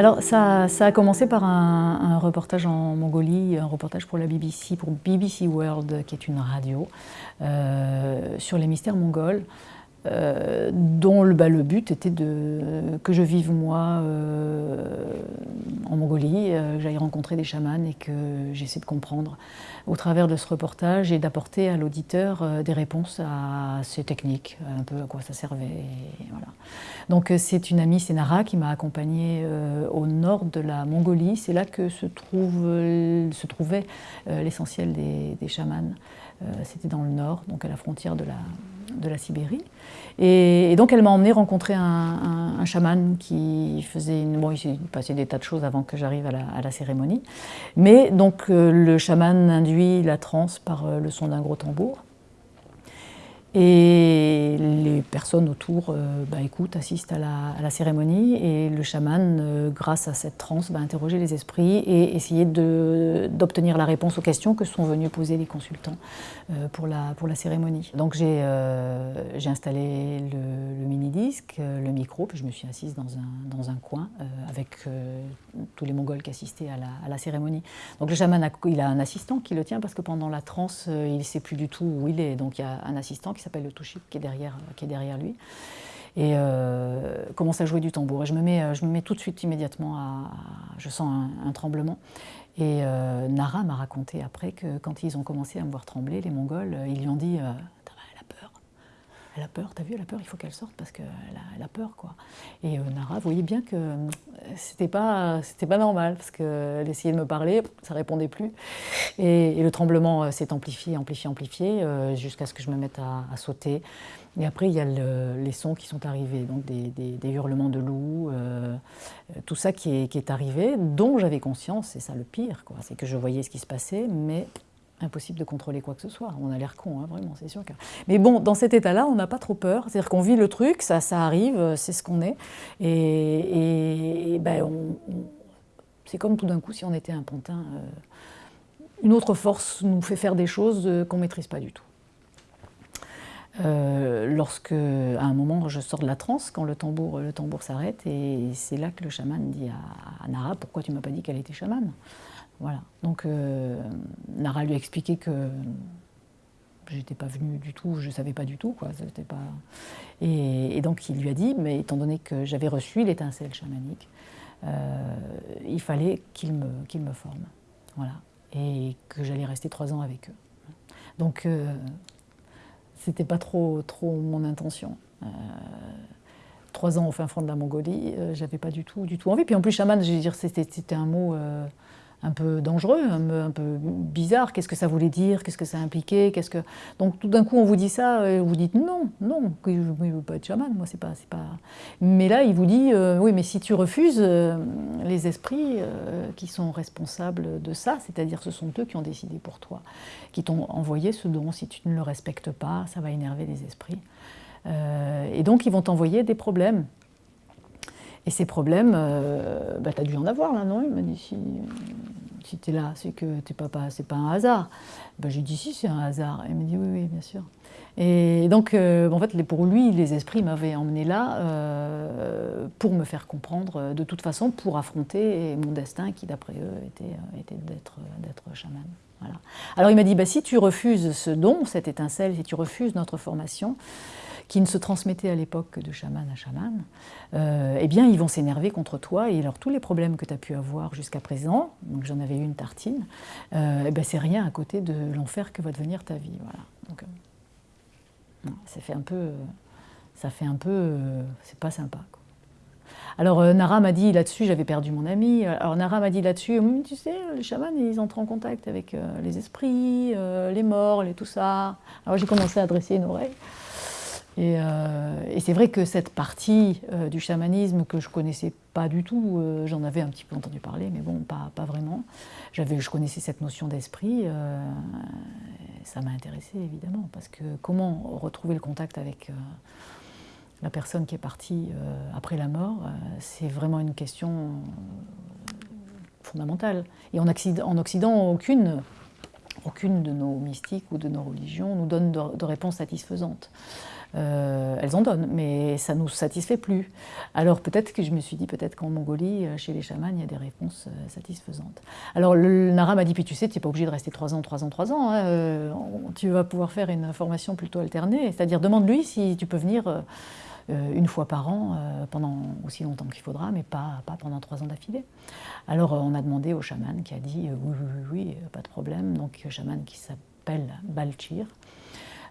Alors ça, a commencé par un, reportage en Mongolie, un reportage pour la BBC, pour BBC World, qui est une radio, euh, sur les mystères mongols. Euh, dont le, bah, le, but était de, que je vive moi euh, en Mongolie, euh, que j'aille rencontrer des chamans et que j'essaie de comprendre au travers de ce reportage et d'apporter à l'auditeur des réponses à ces techniques, un peu à quoi ça servait. Donc c'est une amie, c'est Nara, qui m'a accompagnée au nord de la Mongolie. C'est là que se trouvait l'essentiel des, des chamans. C'était dans le nord, donc à la frontière de la, de la Sibérie. Et, donc elle m'a emmené rencontrer un, chaman qui faisait une... Bon, il s'est passé des tas de choses avant que j'arrive à, la, cérémonie. Mais donc euh, le chaman induit la transe par euh, le son d'un gros tambour. Et les personnes autour euh, bah, écoutent, assistent à la, cérémonie et le chaman, euh, grâce à cette transe, va interroger les esprits et essayer d'obtenir la réponse aux questions que sont venus poser les consultants euh, pour, la, pour la cérémonie. Donc j'ai installé le, mini-disque, le micro, puis je me suis assise dans un, dans un coin avec tous les Mongols qui assistaient à la, à la, cérémonie. Donc le chaman, a, il a un assistant qui le tient parce que pendant la transe, il ne sait plus du tout où il est. Donc il y a un assistant s'appelle le Touchik, qui est derrière, qui lui, et euh, commence à jouer du tambour. Et je me mets, euh, je me mets tout de suite, immédiatement, à, je sens un, tremblement. Et euh, Nara m'a raconté après que quand ils ont commencé à me voir trembler, les Mongols, ils lui ont dit elle a peur, t'as vu, elle a peur, il faut qu'elle sorte parce qu'elle a, elle a peur, quoi. Et euh, Nara voyait bien que euh, c'était pas, pas normal parce qu'elle essayait de me parler, ça répondait plus. Et, le tremblement euh, s'est amplifié, amplifié, amplifié, jusqu'à ce que je me mette à, sauter. Et après, il y a les sons qui sont arrivés, donc des, hurlements de loups, tout ça qui est, qui est arrivé, dont j'avais conscience, c'est ça le pire, quoi. C'est que je voyais ce qui se passait, mais impossible de contrôler quoi que ce soit. On a l'air con, hein, vraiment, c'est sûr. Mais bon, dans cet état-là, on n'a pas trop peur. C'est-à-dire qu'on vit le truc, ça, ça arrive, euh, c'est ce qu'on est. Et, ben, c'est comme tout d'un coup si on était un pantin. Euh, une autre force nous fait faire des choses euh, qu'on ne maîtrise pas du tout. lorsque, à un moment, je sors de la transe, quand le tambour, le tambour s'arrête, et c'est là que le chaman dit à, à Nara, pourquoi tu m'as pas dit qu'elle était chamane? Voilà. Donc euh, Nara lui a expliqué que j'étais pas venue du tout, je savais pas du tout. Quoi, pas... Et, donc il lui a dit, mais étant donné que j'avais reçu l'étincelle chamanique, euh, il fallait qu'il me, qu'il me forme. Voilà. Et que j'allais rester trois ans avec eux. Donc euh, c'était pas trop, trop mon intention. Euh, trois ans au fin fond de la Mongolie, j'avais pas du tout, du tout envie. Puis en plus, chaman, je veux dire, c'était un mot un peu dangereux, un peu, bizarre. Qu'est-ce que ça voulait dire? Qu'est-ce que ça impliquait? Qu'est-ce que donc tout d'un coup on vous dit ça et vous dites non, non, je ne veux pas être chaman, moi c'est pas, c'est pas. Mais là il vous dit euh, oui, mais si tu refuses, euh, les esprits euh, qui sont responsables de ça, c'est-à-dire ce sont eux qui ont décidé pour toi, qui t'ont envoyé ce don. Si tu ne le respectes pas, ça va énerver les esprits. et donc ils vont t'envoyer des problèmes. Et ces problèmes, euh, bah, tu as dû en avoir là, non? Il m'a dit si, si tu es là, c'est que c'est pas, pas, pas un hasard. Ben, J'ai dit si, c'est un hasard. Il m'a dit oui, oui, bien sûr. Et donc, euh, en fait, pour lui, les esprits m'avaient emmené là euh, pour me faire comprendre, de toute façon, pour affronter mon destin qui, d'après eux, était d'être chaman. Alors il m'a dit, bah, si tu refuses ce don, cette étincelle, si tu refuses notre formation, qui ne se transmettait à l'époque que de chaman à chaman, euh, eh bien, ils vont s'énerver contre toi. Et alors, tous les problèmes que tu as pu avoir jusqu'à présent, j'en avais eu une tartine, euh, eh ben, c'est rien à côté de l'enfer que va devenir ta vie. Voilà. Donc, euh, ça fait un peu, ça fait un peu, c'est pas sympa. Alors Nara m'a dit là-dessus, j'avais perdu mon ami, alors Nara m'a dit là-dessus, hum, tu sais, les chamans, ils entrent en contact avec les esprits, les morts, et tout ça. Alors j'ai commencé à dresser une oreille. Euh, et, c'est vrai que cette partie euh, du chamanisme que je connaissais pas du tout, euh, j'en avais un petit peu entendu parler, mais bon, pas, pas vraiment. Je connaissais cette notion d'esprit, ça m'a intéressé évidemment, parce que comment retrouver le contact avec la personne qui est partie après la mort, c'est vraiment une question fondamentale. Et en Occident, en Occident aucune, aucune de nos mystiques ou de nos religions nous donne de, réponse satisfaisante. euh, elles en donnent, mais ça ne nous satisfait plus. Alors peut-être que je me suis dit, peut-être qu'en Mongolie, euh, chez les chamans, il y a des réponses euh, satisfaisantes. Alors le Nara m'a dit, puis tu sais, tu n'es pas obligé de rester 3 ans, 3 ans, 3 ans, hein, tu vas pouvoir faire une formation plutôt alternée, c'est-à-dire demande-lui si tu peux venir une fois par an pendant aussi longtemps qu'il faudra, mais pas, pas pendant 3 ans d'affilée. Alors on a demandé au chaman qui a dit, oui, oui, oui, pas de problème, donc chaman qui s'appelle Balchir,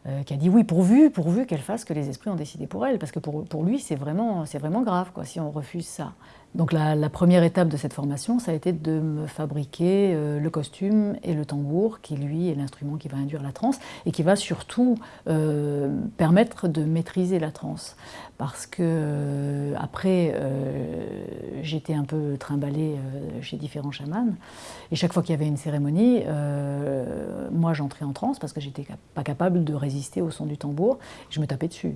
euh, qui a dit oui, pourvu, pourvu qu'elle fasse que les esprits ont décidé pour elle, parce que pour, pour lui, c'est vraiment, vraiment grave quoi, si on refuse ça. Donc la, première étape de cette formation, ça a été de me fabriquer euh, le costume et le tambour, qui lui est l'instrument qui va induire la transe, et qui va surtout euh, permettre de maîtriser la transe. Parce que euh, après, j'étais un peu trimballée chez différents chamans, et chaque fois qu'il y avait une cérémonie, moi j'entrais en transe parce que j'étais pas capable de résister au son du tambour, je me tapais dessus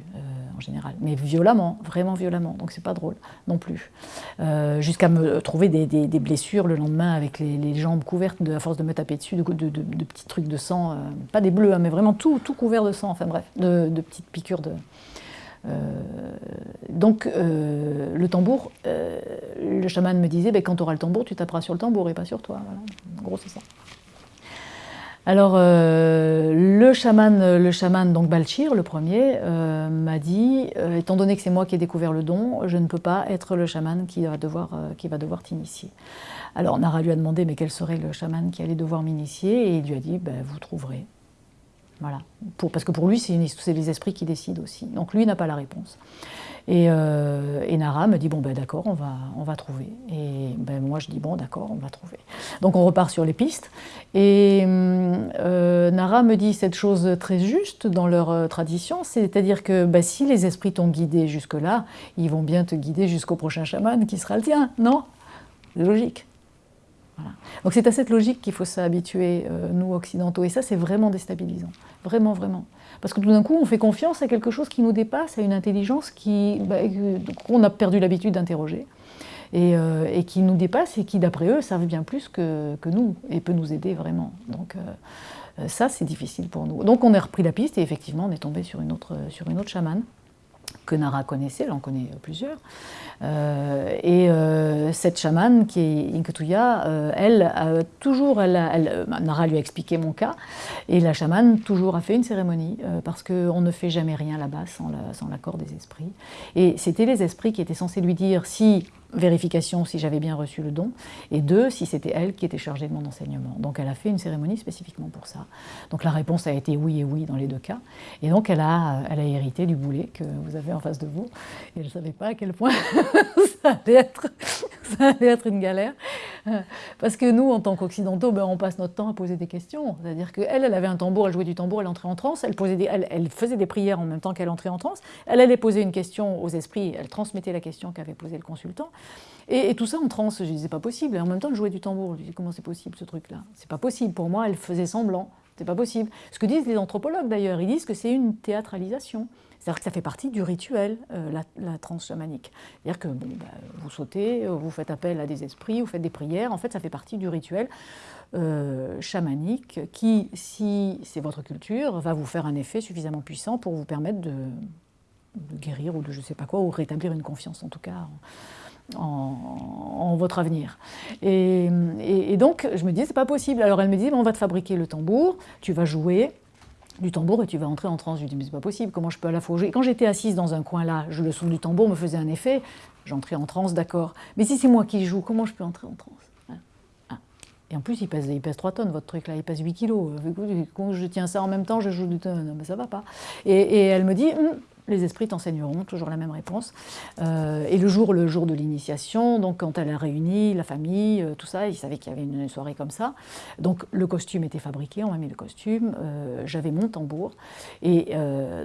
en général, mais violemment, vraiment violemment, donc c'est pas drôle non plus. Euh, jusqu'à me trouver des, blessures le lendemain avec les, jambes couvertes de, à force de me taper dessus, de, petits trucs de sang, euh, pas des bleus, hein, mais vraiment tout, tout, couvert de sang, enfin bref, de, petites piqûres de... Euh, donc le tambour, le chaman me disait, ben, quand tu auras le tambour, tu taperas sur le tambour et pas sur toi. Voilà. En gros, c'est ça. Alors, euh, le chaman, le chaman, donc Balchir, le premier, euh, m'a dit, euh, étant donné que c'est moi qui ai découvert le don, je ne peux pas être le chaman qui va devoir, qui devoir t'initier. Alors, Nara lui a demandé, mais quel serait le chaman qui allait devoir m'initier? Et il lui a dit, ben, vous trouverez. Voilà. Parce que pour lui, c'est les esprits qui décident aussi. Donc, lui n'a pas la réponse. Euh, et, Nara me dit bon ben d'accord, on va, on va trouver. Et ben moi je dis bon d'accord, on va trouver. Donc on repart sur les pistes. Et euh, Nara me dit cette chose très juste dans leur euh, tradition, c'est-à-dire que ben, si les esprits t'ont guidé jusque-là, ils vont bien te guider jusqu'au prochain chaman qui sera le tien, non? Logique. Donc c'est à cette logique qu'il faut s'habituer, nous occidentaux, et ça c'est vraiment déstabilisant, vraiment, vraiment. Parce que tout d'un coup, on fait confiance à quelque chose qui nous dépasse, à une intelligence bah, qu'on a perdu l'habitude d'interroger. Euh, et, qui nous dépasse et qui, d'après eux, savent bien plus que, nous et peut nous aider vraiment. Donc euh, ça, c'est difficile pour nous. Donc on a repris la piste et effectivement, on est tombé sur une autre chamane que Nara connaissait, elle en connaît plusieurs. Euh, et euh, cette chamane, qui est Inketuya, euh, elle, toujours, elle, Nara lui a expliqué mon cas, et la chamane toujours a fait une cérémonie, parce qu'on ne fait jamais rien là-bas sans l'accord des esprits. Et c'était les esprits qui étaient censés lui dire si vérification si j'avais bien reçu le don, et deux, si c'était elle qui était chargée de mon enseignement. Donc elle a fait une cérémonie spécifiquement pour ça. Donc la réponse a été oui et oui dans les deux cas. Et donc elle a, elle a hérité du boulet que vous avez en face de vous. Et elle ne savait pas à quel point ça, allait être, ça allait être une galère. Parce que nous, en tant qu'occidentaux, ben, on passe notre temps à poser des questions. C'est-à-dire qu'elle, elle avait un tambour, elle jouait du tambour, elle entrait en transe, elle, elle, elle faisait des prières en même temps qu'elle entrait en transe. Elle allait poser une question aux esprits, elle transmettait la question qu'avait posée le consultant. Et, tout ça en transe, je disais, pas possible. Et en même temps, elle jouait du tambour. Je disais, comment c'est possible ce truc-là? C'est pas possible. Pour moi, elle faisait semblant. C'est pas possible. Ce que disent les anthropologues d'ailleurs, ils disent que c'est une théâtralisation. C'est-à-dire que ça fait partie du rituel, euh, la, la transe chamanique. C'est-à-dire que bah, vous sautez, vous faites appel à des esprits, vous faites des prières. En fait, ça fait partie du rituel euh, chamanique qui, si c'est votre culture, va vous faire un effet suffisamment puissant pour vous permettre de, guérir ou de je ne sais pas quoi, ou rétablir une confiance en tout cas votre avenir. Et, donc je me dis c'est pas possible. Alors elle me dit on va te fabriquer le tambour, tu vas jouer du tambour et tu vas entrer en transe. Je lui dis mais c'est pas possible, comment je peux à la fois jouer Quand j'étais assise dans un coin là, je, le son du tambour me faisait un effet, j'entrais en transe, d'accord. Mais si c'est moi qui joue, comment je peux entrer en transe? Hein? Hein? et en plus, il pèse, il pèse 3 tonnes, votre truc là, il pèse 8 kilos. Quand je tiens ça en même temps, je joue du tonne, mais ça va pas. Et, elle me dit, hum, les esprits t'enseigneront, toujours la même réponse. Euh, et le jour, le jour de l'initiation, donc quand elle a réuni la famille, euh, tout ça, ils savaient qu'il y avait une soirée comme ça. Donc le costume était fabriqué, on m'a mis le costume, euh, j'avais mon tambour. Et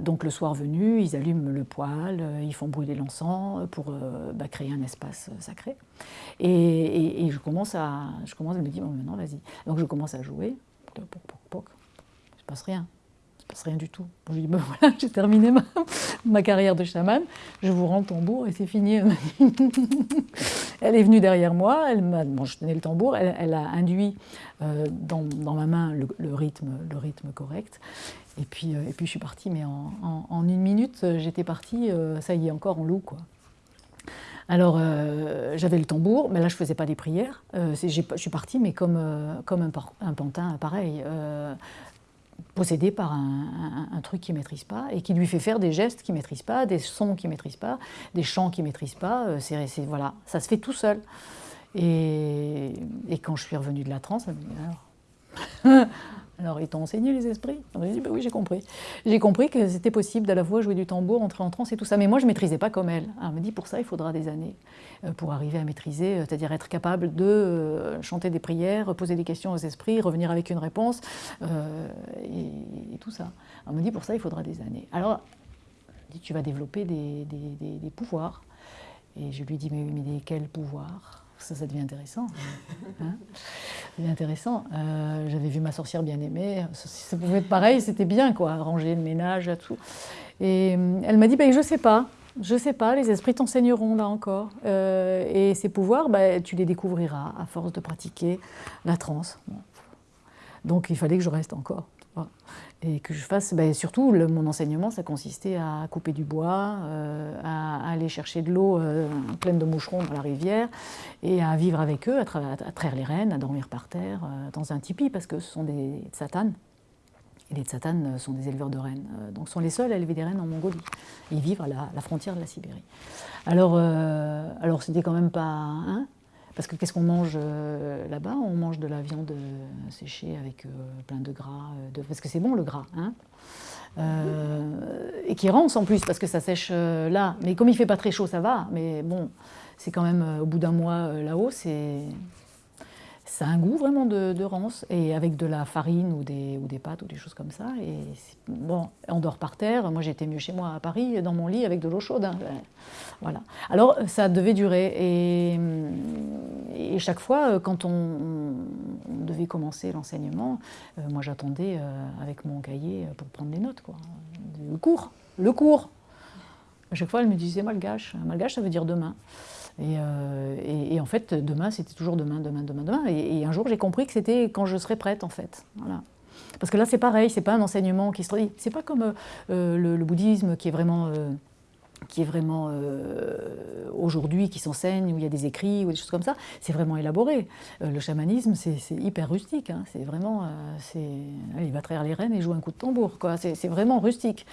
donc le soir venu, ils allument le poêle, ils font brûler l'encens pour bah, créer un espace sacré. Et, je commence à, je commence me dire, bon, maintenant vas-y. Donc je commence à jouer, poc, poc, poc, il se passe rien passe rien du tout. Je dis, ben voilà, j'ai terminé ma, carrière de chaman, je vous rends le tambour et c'est fini. elle est venue derrière moi, elle m'a, je tenais le tambour, elle, a induit euh, dans, dans, ma main le, rythme, le rythme correct. Et puis, euh, et puis je suis partie, mais en, en, une minute, j'étais partie, ça y est, encore en loup, quoi. Alors, j'avais le tambour, mais là, je ne faisais pas des prières. je suis partie, mais comme, comme un, pantin, pareil, possédé par un, truc qu'il ne maîtrise pas et qui lui fait faire des gestes qu'il ne maîtrise pas, des sons qu'il ne maîtrise pas, des chants qu'il ne maîtrise pas. C'est, voilà, ça se fait tout seul. Et, quand je suis revenue de la transe, alors, alors ils t'ont enseigné les esprits J'ai dit bah oui, j'ai compris. J'ai compris que c'était possible à la fois jouer du tambour, entrer en transe et tout ça. Mais moi, je ne maîtrisais pas comme elle. elle me dit pour ça, il faudra des années euh, pour arriver à maîtriser, euh, c'est-à-dire être capable de euh, chanter des prières, poser des questions aux esprits, revenir avec une réponse et, tout ça. Elle me dit pour ça, il faudra des années. Alors, dit, tu vas développer des, des pouvoirs. Et je lui dis mais, mais quels pouvoirs? Ça, ça devient intéressant. Hein intéressant. Euh, j'avais vu ma sorcière bien aimée. Si ça pouvait être pareil, c'était bien, quoi, ranger le ménage, tout. Et euh, elle m'a dit, bah, je sais pas. Je sais pas, les esprits t'enseigneront là encore. Euh, et ces pouvoirs, bah, tu les découvriras à force de pratiquer la transe. Donc il fallait que je reste encore et que je fasse, ben, surtout mon enseignement, ça consistait à couper du bois, euh, à, aller chercher de l'eau euh, pleine de moucherons dans la rivière et à vivre avec eux, à, traire les rennes, à dormir par terre euh, dans un tipi parce que ce sont des satanes. Et les tsatanes sont des éleveurs de rennes, donc sont les seuls à élever des rennes en Mongolie. Ils vivent à la, frontière de la Sibérie. Alors, alors c'était quand même pas... Hein, parce que qu'est-ce qu'on mange euh, là-bas? On mange de la viande euh, séchée avec euh, plein de gras, parce que c'est bon le gras. Hein et qui rance en plus, parce que ça sèche là. Mais comme il ne fait pas très chaud, ça va. Mais bon, c'est quand même, au bout d'un mois là-haut, c'est a un goût vraiment de, de, rance, et avec de la farine ou des, ou des pâtes ou des choses comme ça. Et bon, on dort par terre. Moi, j'étais mieux chez moi à Paris, dans mon lit, avec de l'eau chaude. Hein. Voilà. Alors, ça devait durer. Et, et chaque fois, quand on, devait commencer l'enseignement, euh, moi, j'attendais euh, avec mon cahier pour prendre des notes. Quoi. Le cours, le cours. À chaque fois, elle me disait malgache. Malgache, ça veut dire demain. Euh, et, en fait, demain, c'était toujours demain, demain, demain, demain. Et, un jour, j'ai compris que c'était quand je serais prête, en fait. Voilà. Parce que là, c'est pareil, c'est pas un enseignement qui se traduit. C'est pas comme euh, le, bouddhisme qui est vraiment euh, qui est vraiment euh, aujourd'hui, qui s'enseigne, où il y a des écrits ou des choses comme ça, c'est vraiment élaboré. Euh, le chamanisme, c'est hyper rustique. Hein. c'est vraiment, euh, il va traire les rênes et jouer un coup de tambour. C'est vraiment rustique.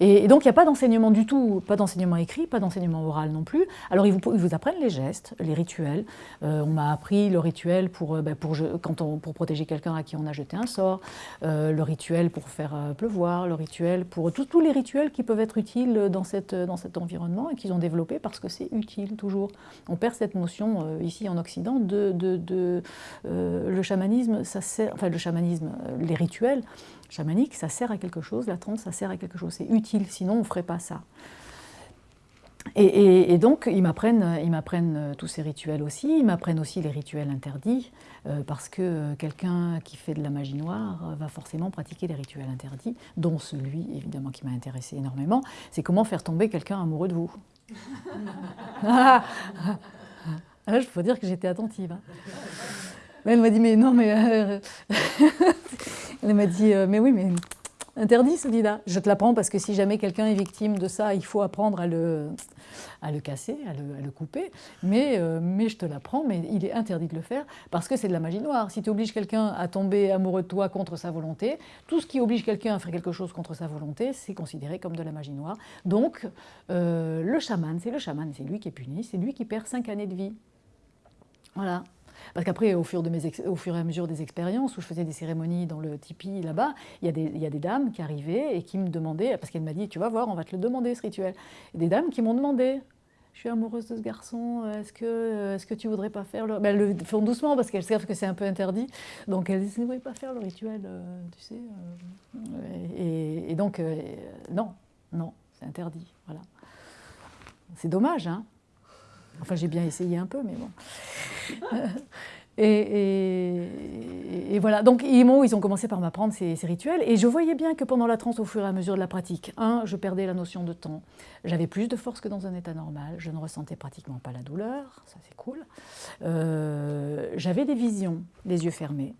Et, donc, il n'y a pas d'enseignement du tout, pas d'enseignement écrit, pas d'enseignement oral non plus. Alors, ils vous, ils vous apprennent les gestes, les rituels. on m'a appris le rituel pour, ben, pour, quand pour protéger quelqu'un à qui on a jeté un sort, le rituel pour faire pleuvoir, le rituel pour tous les rituels qui peuvent être utiles dans cette, dans cette environnement et qu'ils ont développé parce que c'est utile toujours. On perd cette notion euh, ici en Occident de, euh, le chamanisme, ça sert, enfin le chamanisme, euh, les rituels chamaniques, ça sert à quelque chose, la transe, ça sert à quelque chose, c'est utile, sinon on ne ferait pas ça. Et, donc, ils m'apprennent tous ces rituels aussi, ils m'apprennent aussi les rituels interdits, parce que quelqu'un qui fait de la magie noire va forcément pratiquer les rituels interdits, dont celui, évidemment, qui m'a intéressé énormément, c'est comment faire tomber quelqu'un amoureux de vous. Là, je peux dire que j'étais attentive. Hein. elle m'a dit, mais non, mais... Euh, elle m'a dit, euh, mais oui, mais interdit celui-là. Je te l'apprends parce que si jamais quelqu'un est victime de ça, il faut apprendre à le, à le casser, à le, couper. Mais, euh, mais je te l'apprends, mais il est interdit de le faire parce que c'est de la magie noire. Si tu obliges quelqu'un à tomber amoureux de toi contre sa volonté, tout ce qui oblige quelqu'un à faire quelque chose contre sa volonté, c'est considéré comme de la magie noire. Donc, euh, le chaman, c'est le chaman, c'est lui qui est puni, c'est lui qui perd cinq années de vie. Voilà. Parce qu'après, au, fur et à mesure des expériences, où je faisais des cérémonies dans le tipi là-bas, il, y a des dames qui arrivaient et qui me demandaient, parce qu'elle m'a dit, tu vas voir, on va te le demander ce rituel. Des dames qui m'ont demandé, je suis amoureuse de ce garçon, est-ce que, est que tu voudrais pas faire le... Ben, elles le font doucement parce qu'elles savent que c'est un peu interdit. Donc elles disent, ne voudrais pas faire le rituel, euh, tu sais. Euh, et, donc, euh, non, non, c'est interdit. Voilà. C'est dommage, hein Enfin, j'ai bien essayé un peu, mais bon. Et, voilà, donc ils, ils ont commencé par m'apprendre ces, rituels, et je voyais bien que pendant la transe, au fur et à mesure de la pratique, un, je perdais la notion de temps, j'avais plus de force que dans un état normal, je ne ressentais pratiquement pas la douleur, ça c'est cool, euh, j'avais des visions, les yeux fermés,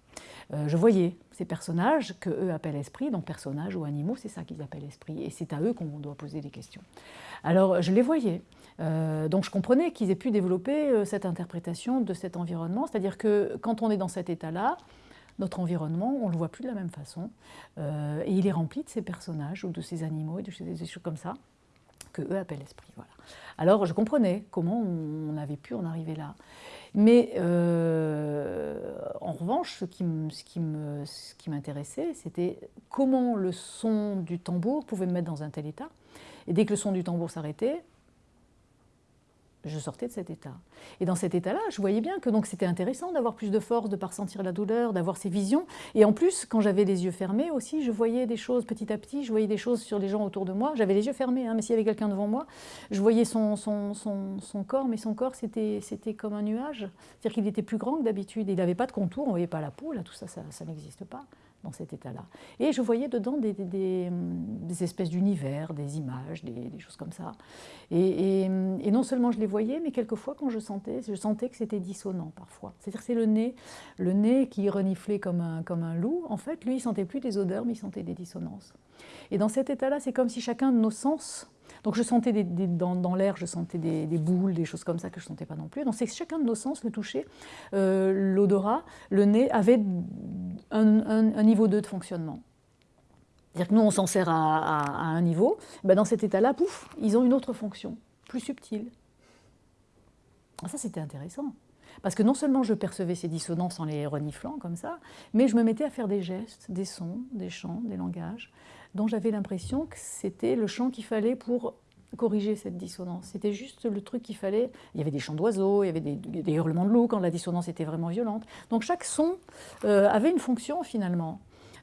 je voyais ces personnages que eux appellent esprits, donc personnages ou animaux, c'est ça qu'ils appellent esprits, et c'est à eux qu'on doit poser des questions. Alors je les voyais, donc je comprenais qu'ils aient pu développer cette interprétation de cet environnement, c'est-à-dire que quand on est dans cet état-là, notre environnement, on ne le voit plus de la même façon. Euh, et il est rempli de ces personnages ou de ces animaux et de des choses comme ça que eux appellent l'esprit. Voilà. Alors je comprenais comment on, avait pu en arriver là. Mais euh, en revanche, ce qui m'intéressait, c'était comment le son du tambour pouvait me mettre dans un tel état. Et dès que le son du tambour s'arrêtait, je sortais de cet état. Et dans cet état-là, je voyais bien que c'était intéressant d'avoir plus de force, de ne pas ressentir la douleur, d'avoir ces visions. Et en plus, quand j'avais les yeux fermés aussi, je voyais des choses petit à petit, je voyais des choses sur les gens autour de moi. J'avais les yeux fermés, hein, mais s'il y avait quelqu'un devant moi, je voyais son, son, son, corps, mais son corps, c'était comme un nuage. C'est-à-dire qu'il était plus grand que d'habitude. Il n'avait pas de contour, on ne voyait pas la peau, tout ça, ça n'existe pas dans cet état-là. Et je voyais dedans des, des, espèces d'univers, des images, des, choses comme ça. Et, et, non seulement je les voyais, mais quelquefois quand je sentais, je sentais que c'était dissonant parfois. C'est-à-dire c'est le nez, le nez qui reniflait comme un, comme un loup. En fait, lui, il sentait plus des odeurs, mais il sentait des dissonances. Et dans cet état-là, c'est comme si chacun de nos sens donc je sentais dans, l'air, je sentais des, boules, des choses comme ça que je ne sentais pas non plus. Donc c'est que chacun de nos sens, le toucher, euh, l'odorat, le nez, avait un, niveau 2 de fonctionnement. C'est-à-dire que nous, on s'en sert à, un niveau. Ben dans cet état-là, pouf, ils ont une autre fonction, plus subtile. Ah, ça, c'était intéressant. Parce que non seulement je percevais ces dissonances en les reniflant comme ça, mais je me mettais à faire des gestes, des sons, des chants, des langages, dont j'avais l'impression que c'était le chant qu'il fallait pour corriger cette dissonance. C'était juste le truc qu'il fallait. Il y avait des chants d'oiseaux, il y avait des, hurlements de loups quand la dissonance était vraiment violente. Donc chaque son euh, avait une fonction finalement.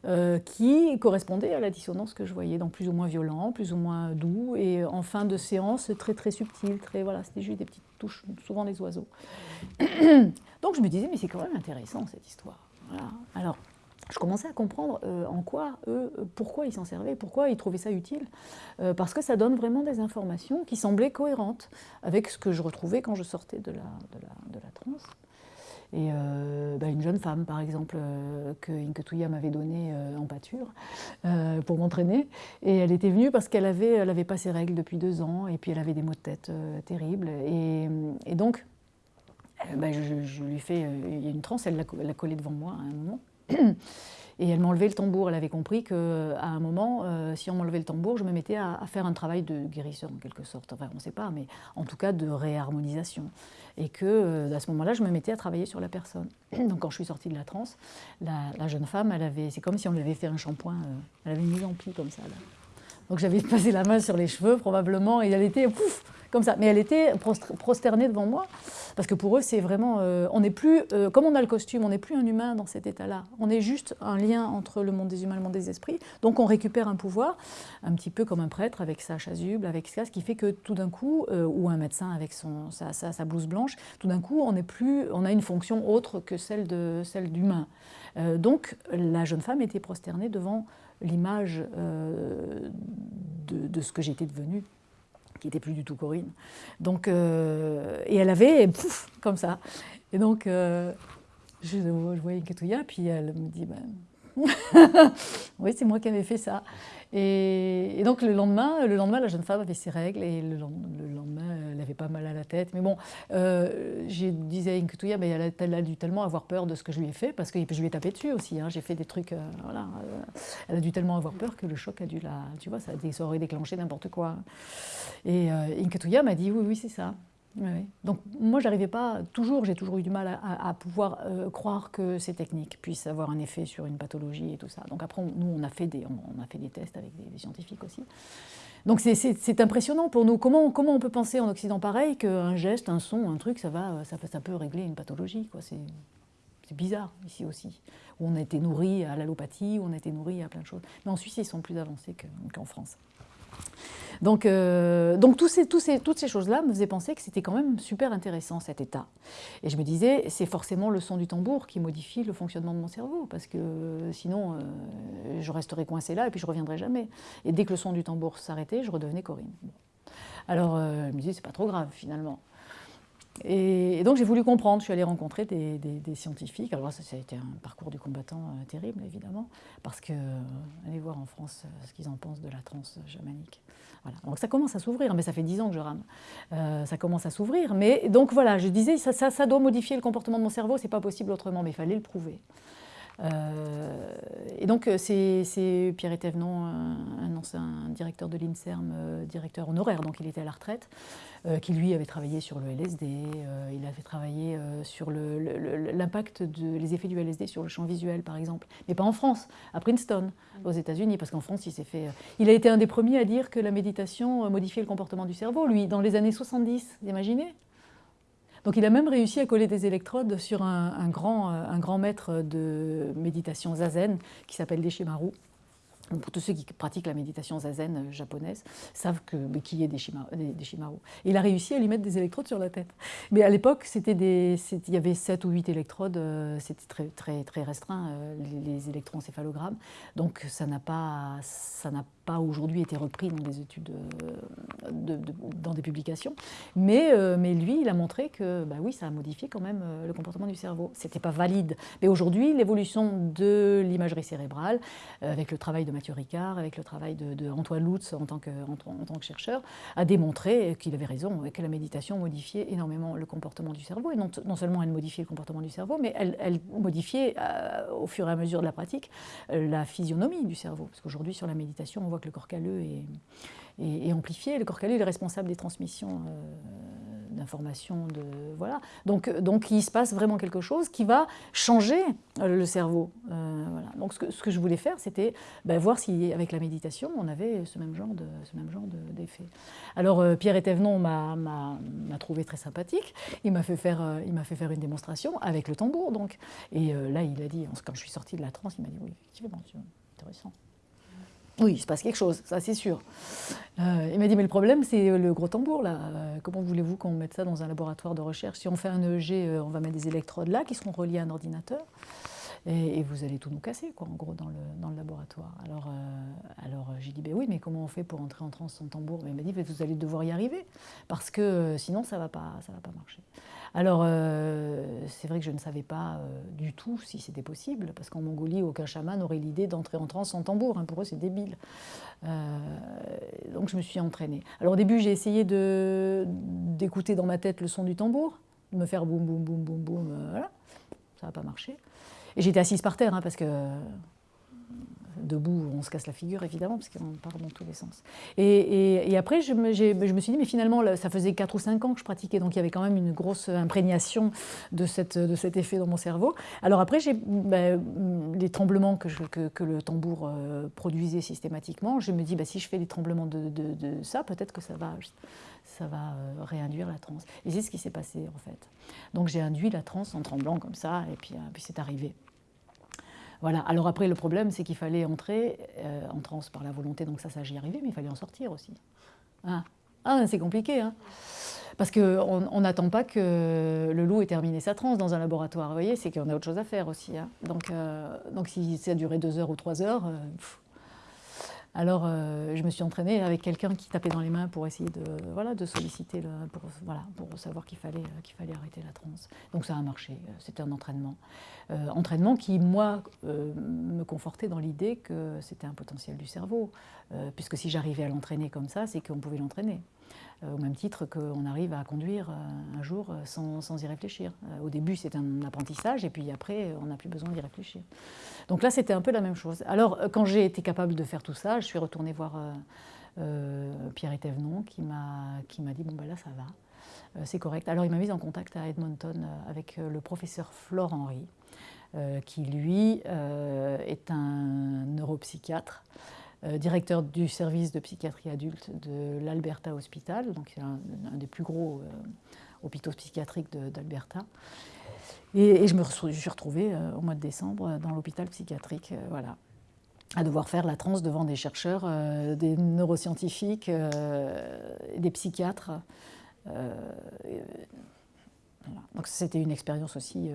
Euh, qui correspondait à la dissonance que je voyais, donc plus ou moins violent, plus ou moins doux, et en fin de séance, très très subtil, très, voilà, c'était juste des petites touches, souvent des oiseaux. donc je me disais, mais c'est quand même intéressant cette histoire. Alors, je commençais à comprendre euh, en quoi, eux, pourquoi ils s'en servaient, pourquoi ils trouvaient ça utile, euh, parce que ça donne vraiment des informations qui semblaient cohérentes avec ce que je retrouvais quand je sortais de la, de transe. Et euh, bah, une jeune femme, par exemple, que Inketuya m'avait donnée en pâture pour m'entraîner, et elle était venue parce qu'elle n'avait pas ses règles depuis deux ans, et puis elle avait des maux de tête terribles, et, donc, bah, je, lui fais, il y a une transe, elle l'a collée devant moi à un moment, Et elle m'enlevait le tambour. Elle avait compris qu'à un moment, euh, si on m'enlevait le tambour, je me mettais à, faire un travail de guérisseur en quelque sorte. Enfin, on ne sait pas, mais en tout cas de réharmonisation. Et que euh, à ce moment-là, je me mettais à travailler sur la personne. Donc quand je suis sortie de la transe, la, jeune femme, avait, c'est comme si on lui avait fait un shampoing. Euh, elle avait mise en pli comme ça. Donc j'avais passé la main sur les cheveux probablement, et elle était pouf comme ça. Mais elle était prosternée devant moi, parce que pour eux, c'est vraiment... Euh, on n'est plus, euh, comme on a le costume, on n'est plus un humain dans cet état-là. On est juste un lien entre le monde des humains et le monde des esprits. Donc on récupère un pouvoir, un petit peu comme un prêtre avec sa chasuble, avec ça, ce qui fait que tout d'un coup, euh, ou un médecin avec son, sa, sa, blouse blanche, tout d'un coup, on, est plus, on a une fonction autre que celle d'humain. Celle donc la jeune femme était prosternée devant l'image de, de, ce que j'étais devenue qui n'était plus du tout Corinne. Donc, euh, et elle avait, pouf, comme ça. Et donc, euh, je, voyais Ketouya, puis elle me dit, ben, oui, c'est moi qui avais fait ça. Et, donc le lendemain, le lendemain, la jeune femme avait ses règles et le, lendemain, elle avait pas mal à la tête. Mais bon, euh, je disais à Inketouya, mais elle a, dû tellement avoir peur de ce que je lui ai fait, parce que je lui ai tapé dessus aussi. Hein. J'ai fait des trucs, euh, voilà. Euh, elle a dû tellement avoir peur que le choc a dû la, tu vois, ça, aurait déclenché n'importe quoi. Et euh, m'a dit, oui, oui, c'est ça. Donc moi, j'arrivais pas, toujours, j'ai toujours eu du mal à, pouvoir euh, croire que ces techniques puissent avoir un effet sur une pathologie et tout ça. Donc après, nous, on a fait des, on, a fait des tests avec des, scientifiques aussi. Donc c'est impressionnant pour nous. Comment, comment on peut penser en Occident pareil qu'un geste, un son, un truc, ça, va, ça, ça peut régler une pathologie C'est bizarre ici aussi, où on a été nourri à l'allopathie, on a été nourri à plein de choses. Mais en Suisse, ils sont plus avancés qu'en France. Donc, euh, donc toutes ces choses-là me faisaient penser que c'était quand même super intéressant cet état. Et je me disais, c'est forcément le son du tambour qui modifie le fonctionnement de mon cerveau, parce que sinon, euh, je resterais coincé là et puis je reviendrais jamais. Et dès que le son du tambour s'arrêtait, je redevenais Corinne. Alors, euh, je me disais, c'est pas trop grave finalement. Et, donc j'ai voulu comprendre, je suis allée rencontrer des, scientifiques. Alors ça, a été un parcours du combattant euh, terrible, évidemment, parce que euh, allez voir en France euh, ce qu'ils en pensent de la transe chamanique. Voilà. Donc ça commence à s'ouvrir, mais ça fait dix ans que je rame. ça commence à s'ouvrir, mais donc voilà, je disais, ça, ça, ça doit modifier le comportement de mon cerveau, c'est pas possible autrement, mais il fallait le prouver. Euh, et donc, euh, c'est Pierre Thévenon, un, ancien directeur de l'INSERM, euh, directeur honoraire, donc il était à la retraite, qui lui avait travaillé sur le LSD, il avait travaillé sur l'impact, le, les effets du LSD sur le champ visuel, par exemple, mais pas en France, à Princeton, aux États-Unis, parce qu'en France, il s'est fait. Il a été un des premiers à dire que la méditation modifiait le comportement du cerveau, lui, dans les années 70, vous imaginez donc il a même réussi à coller des électrodes sur un, grand, un grand maître de méditation zazen qui s'appelle Deshimaru pour tous ceux qui pratiquent la méditation zazen euh, japonaise, savent que, qui est des, shimaru. il a réussi à lui mettre des électrodes sur la tête. Mais à l'époque, il y avait 7 ou 8 électrodes, euh, c'était très, très, très restreint, euh, les, électroencéphalogrammes. Donc ça n'a pas, pas aujourd'hui été repris dans des études, dans des publications. Mais, mais lui, il a montré que bah oui, ça a modifié quand même le comportement du cerveau. Ce n'était pas valide. Mais aujourd'hui, l'évolution de l'imagerie cérébrale, avec le travail de Mathieu Ricard, avec le travail de, Lutz en tant, que, en, tant que chercheur, a démontré qu'il avait raison que la méditation modifiait énormément le comportement du cerveau. Et non, seulement elle modifiait le comportement du cerveau, mais elle, modifiait euh, au fur et à mesure de la pratique euh, la physionomie du cerveau. Parce qu'aujourd'hui, sur la méditation, on voit que le corps calleux est, est, amplifié. Le corps calleux est responsable des transmissions. Euh, d'informations. De, voilà. donc, donc il se passe vraiment quelque chose qui va changer euh, le cerveau. Euh, voilà. Donc ce que, ce que, je voulais faire, c'était ben, voir si avec la méditation, on avait ce même genre d'effet. Alors euh, Pierre Etévenon m'a trouvé très sympathique. Il m'a fait, faire, il fait faire une démonstration avec le tambour. Donc. Et là, il a dit, quand je suis sortie de la transe, il m'a dit oui, effectivement, c'est intéressant. Oui, il se passe quelque chose, ça c'est sûr. Euh, il m'a dit, mais le problème, c'est le gros tambour, là. Euh, comment voulez-vous qu'on mette ça dans un laboratoire de recherche? Si on fait un EEG, euh, on va mettre des électrodes là qui seront reliées à un ordinateur. Et, vous allez tout nous casser, quoi, en gros, dans le, laboratoire. Alors, alors j'ai dit, ben oui, mais comment on fait pour entrer en transe sans tambour? Mais il m'a dit, vous allez devoir y arriver, parce que sinon, ça ne va, va pas marcher. Alors, euh, c'est vrai que je ne savais pas euh, du tout si c'était possible, parce qu'en Mongolie, aucun chaman n'aurait l'idée d'entrer en transe sans tambour. Hein. pour eux, c'est débile. Euh, donc, je me suis entraînée. Alors, au début, j'ai essayé d'écouter dans ma tête le son du tambour, de me faire boum, boum, boum, boum, boum. voilà. Ça n'a pas marché. Et j'étais assise par terre, hein, parce que debout, on se casse la figure évidemment, parce qu'on part dans tous les sens. Et, après, je me, je me, suis dit, mais finalement, ça faisait 4 ou 5 ans que je pratiquais, donc il y avait quand même une grosse imprégnation de, cette, de cet effet dans mon cerveau. Alors après, j'ai ben, les tremblements que, que, le tambour euh, produisait systématiquement, je me dis, ben, si je fais des tremblements de, de, ça, peut-être que ça va, ça va euh, réinduire la transe. Et c'est ce qui s'est passé en fait. Donc j'ai induit la transe en tremblant comme ça, et puis, euh, puis c'est arrivé. Voilà. Alors après, le problème, c'est qu'il fallait entrer euh, en transe par la volonté, donc ça, ça j'y arrivais, mais il fallait en sortir aussi. Ah, ah c'est compliqué, hein parce qu'on n'attend pas que le loup ait terminé sa transe dans un laboratoire. Vous voyez, c'est qu'on a autre chose à faire aussi. Hein. donc, euh, donc si ça a duré deux heures ou trois heures, euh, alors, euh, je me suis entraînée avec quelqu'un qui tapait dans les mains pour essayer de, voilà, de solliciter, pour, voilà, pour savoir qu'il fallait, qu'il fallait arrêter la transe. Donc ça a marché, c'était un entraînement. Euh, entraînement qui, moi, euh, me confortait dans l'idée que c'était un potentiel du cerveau, puisque si j'arrivais à l'entraîner comme ça, c'est qu'on pouvait l'entraîner. Euh, au même titre qu'on arrive à conduire euh, un jour euh, sans, y réfléchir. Au début, c'est un apprentissage, et puis après, on n'a plus besoin d'y réfléchir. Donc là, c'était un peu la même chose. Alors, quand j'ai été capable de faire tout ça, je suis retournée voir Pierre Etévenon, qui m'a dit, bon, ben là, ça va. c'est correct. Alors il m'a mise en contact à Edmonton avec le professeur Flore Henry, qui lui est un neuropsychiatre euh, directeur du service de psychiatrie adulte de l'Alberta Hospital, donc un, un des plus gros euh, hôpitaux psychiatriques d'Alberta. Et, je me suis retrouvée euh, au mois de décembre dans l'hôpital psychiatrique, voilà, à devoir faire la transe devant des chercheurs, des neuroscientifiques, des psychiatres. Donc c'était une expérience aussi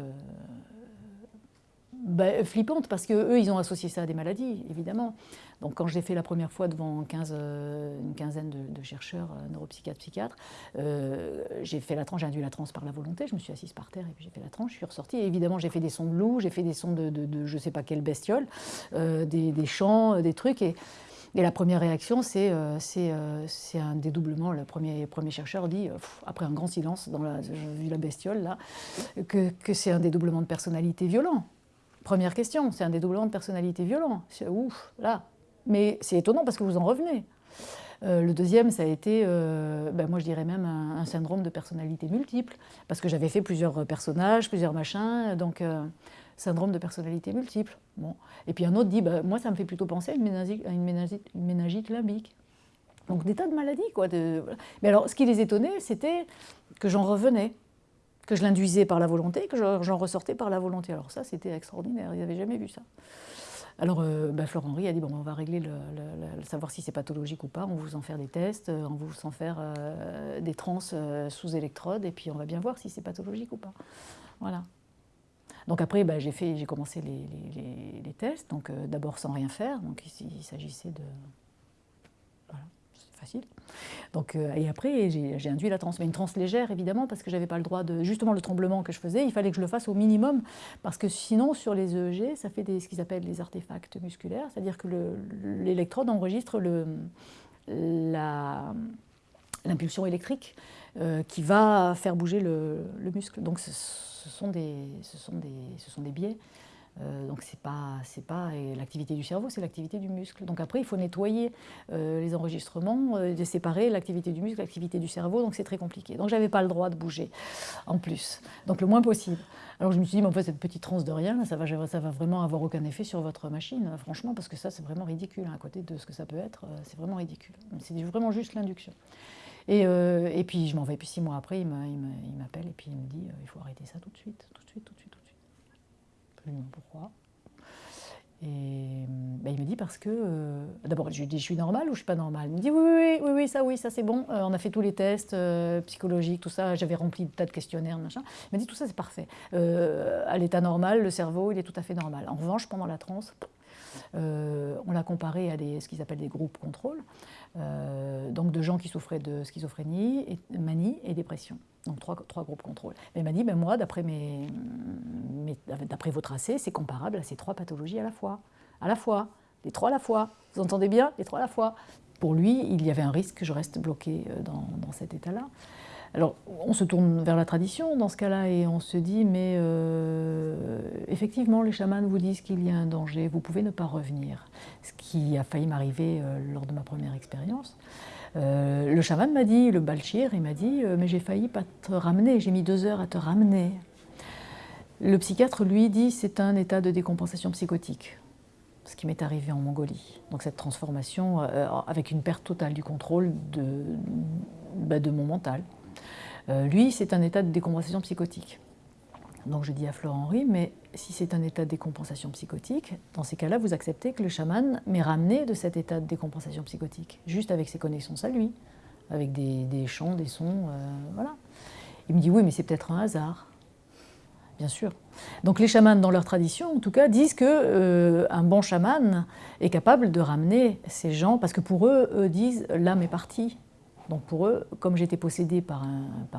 bah, Flippante, parce qu'eux, ils ont associé ça à des maladies, évidemment. Donc quand j'ai fait la première fois devant 15, euh, une quinzaine de, chercheurs, euh, neuropsychiatres, psychiatres, euh, j'ai fait la tranche, j'ai induit la transe par la volonté, je me suis assise par terre et puis j'ai fait la tranche, je suis ressortie. évidemment, j'ai fait des sons de loup, j'ai fait des sons de, je ne sais pas quelle bestiole, des, chants, des trucs. Et, et la première réaction, c'est c'est un dédoublement. Le premier, premier chercheur dit, après un grand silence, dans la, vu la bestiole, là, que, que c'est un dédoublement de personnalité violent. Première question, c'est un dédoublement de personnalité violent. Ouf, là, mais c'est étonnant parce que vous en revenez. Euh, le deuxième, ça a été, euh, ben moi je dirais même un, syndrome de personnalité multiple, parce que j'avais fait plusieurs personnages, plusieurs machins, donc euh, syndrome de personnalité multiple. Bon. Et puis un autre dit, ben, moi ça me fait plutôt penser à une méningite, une méningite, limbique. Donc des tas de maladies. Quoi, de... Mais alors ce qui les étonnait, c'était que j'en revenais, que je l'induisais par la volonté, que j'en ressortais par la volonté. Alors ça, c'était extraordinaire, ils n'avaient jamais vu ça. Alors, euh, bah, Florent Henry a dit bon, on va régler le, savoir si c'est pathologique ou pas. On vous en faire des tests, euh, on vous en faire euh, des trans sous électrode, et puis on va bien voir si c'est pathologique ou pas. Voilà. Donc après, bah, j'ai commencé les, tests. Donc d'abord sans rien faire. Donc il s'agissait de facile. Donc, euh, et après, j'ai induit la transe, mais une transe légère évidemment, parce que j'avais pas le droit de. Justement, le tremblement que je faisais, il fallait que je le fasse au minimum, parce que sinon, sur les EEG, ça fait des, ce qu'ils appellent les artefacts musculaires, c'est-à-dire que l'électrode enregistre le, l'impulsion électrique euh, qui va faire bouger le, muscle. Donc, ce, sont des, ce, sont des, ce sont des biais. Euh, donc c'est pas, c'est pas l'activité du cerveau, c'est l'activité du muscle. Donc après, il faut nettoyer euh, les enregistrements, euh, de séparer l'activité du muscle, l'activité du cerveau, donc c'est très compliqué. Donc j'avais pas le droit de bouger en plus, donc le moins possible. Alors je me suis dit, mais en fait, cette petite transe de rien, ça va, ça va vraiment avoir aucun effet sur votre machine, franchement, parce que ça, c'est vraiment ridicule. Hein, à côté de ce que ça peut être, c'est vraiment ridicule. C'est vraiment juste l'induction. Et, et, puis je m'en vais, puis six mois après, il m'appelle et puis il me dit, il faut arrêter ça tout de suite, tout de suite, tout de suite pourquoi? Et ben, il me dit parce que. Euh, d'abord, je lui dis je suis normale ou je suis pas normale? Il me dit oui, oui, oui, oui, ça, oui, ça c'est bon. Euh, on a fait tous les tests euh, psychologiques, tout ça. J'avais rempli des tas de questionnaires, machin. Il m'a dit tout ça c'est parfait. à l'état normal, le cerveau, il est tout à fait normal. En revanche, pendant la transe, on l'a comparé à des, ce qu'ils appellent des groupes contrôle. Euh, donc de gens qui souffraient de schizophrénie, manie et dépression. Donc trois, trois groupes contrôle. Mais il m'a dit, ben moi, d'après mes, d'après vos tracés, c'est comparable à ces trois pathologies à la fois. À la fois. Les trois à la fois. Vous entendez bien? Les trois à la fois. Pour lui, il y avait un risque que je reste bloqué euh, dans, dans cet état-là. Alors, on se tourne vers la tradition dans ce cas-là et on se dit, mais euh, effectivement, les chamans vous disent qu'il y a un danger, vous pouvez ne pas revenir. Ce qui a failli m'arriver euh, lors de ma première expérience. Euh, le chaman m'a dit, le balchir, il m'a dit, mais j'ai failli pas te ramener, j'ai mis deux heures à te ramener. Le psychiatre, lui, dit, c'est un état de décompensation psychotique ce qui m'est arrivé en Mongolie. Donc cette transformation avec une perte totale du contrôle de, bah, de mon mental. Euh, lui, c'est un état de décompensation psychotique. Donc je dis à Florent Henry, mais si c'est un état de décompensation psychotique, dans ces cas-là, vous acceptez que le chaman m'ait ramené de cet état de décompensation psychotique, juste avec ses connaissances à lui, avec des, chants, des sons, euh, voilà. Il me dit oui, mais c'est peut-être un hasard. Bien sûr. Donc les chamans, dans leur tradition, en tout cas, disent que euh, un bon chaman est capable de ramener ces gens, parce que pour eux, eux disent l'âme est partie, donc pour eux, comme j'étais possédée par,